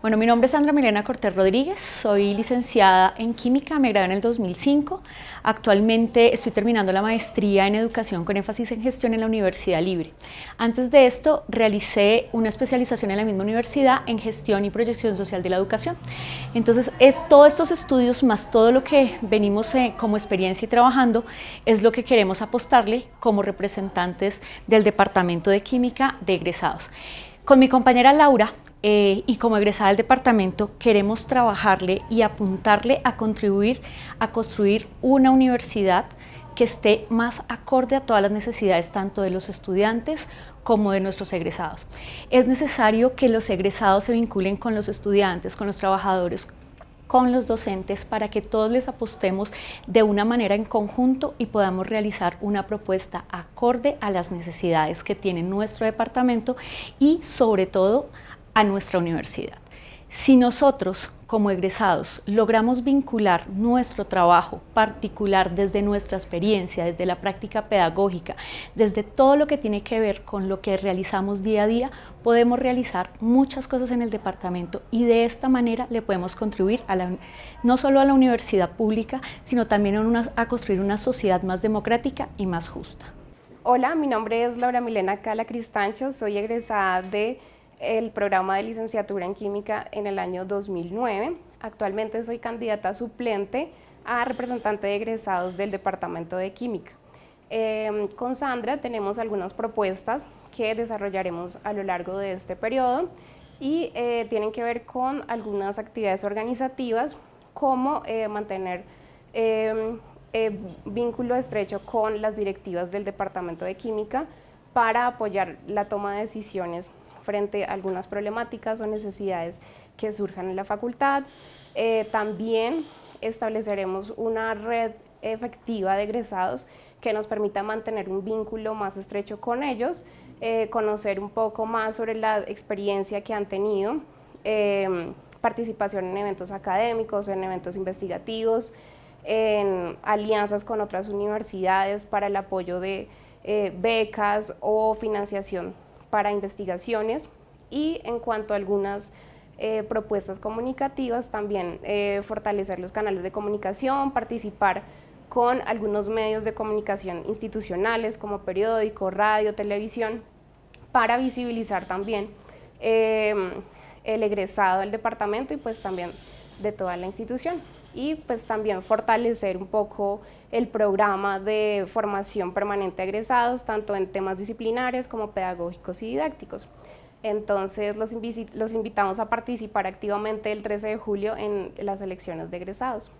Bueno, mi nombre es Sandra Milena Cortés Rodríguez, soy licenciada en Química, me gradué en el 2005. Actualmente estoy terminando la maestría en Educación con énfasis en Gestión en la Universidad Libre. Antes de esto, realicé una especialización en la misma universidad en Gestión y Proyección Social de la Educación. Entonces, todos estos estudios, más todo lo que venimos eh, como experiencia y trabajando, es lo que queremos apostarle como representantes del Departamento de Química de egresados. Con mi compañera Laura eh, y como egresada del departamento queremos trabajarle y apuntarle a contribuir a construir una universidad que esté más acorde a todas las necesidades tanto de los estudiantes como de nuestros egresados. Es necesario que los egresados se vinculen con los estudiantes, con los trabajadores, con los docentes para que todos les apostemos de una manera en conjunto y podamos realizar una propuesta acorde a las necesidades que tiene nuestro departamento y sobre todo a nuestra universidad. Si nosotros, como egresados, logramos vincular nuestro trabajo particular desde nuestra experiencia, desde la práctica pedagógica, desde todo lo que tiene que ver con lo que realizamos día a día, podemos realizar muchas cosas en el departamento y de esta manera le podemos contribuir a la, no solo a la universidad pública, sino también a, a construir una sociedad más democrática y más justa. Hola, mi nombre es Laura Milena Cala Cristancho, soy egresada de el programa de licenciatura en química en el año 2009. Actualmente soy candidata suplente a representante de egresados del Departamento de Química. Em, con Sandra tenemos algunas propuestas que desarrollaremos a lo largo de este periodo y eh, tienen que ver con algunas actividades organizativas como eh, mantener em, eh, vínculo estrecho con las directivas del Departamento de Química para apoyar la toma de decisiones frente a algunas problemáticas o necesidades que surjan en la facultad. Eh, también estableceremos una red efectiva de egresados que nos permita mantener un vínculo más estrecho con ellos, eh, conocer un poco más sobre la experiencia que han tenido, em, participación en eventos académicos, en eventos investigativos, en alianzas con otras universidades para el apoyo de eh, becas o financiación para investigaciones y en cuanto a algunas eh, propuestas comunicativas, también eh, fortalecer los canales de comunicación, participar con algunos medios de comunicación institucionales como periódico, radio, televisión, para visibilizar también em, el egresado del departamento y pues también de toda la institución y pues también fortalecer un poco el programa de formación permanente a egresados, tanto en temas disciplinares como pedagógicos y didácticos. Entonces los, los invitamos a participar activamente el 13 de julio en las elecciones de egresados.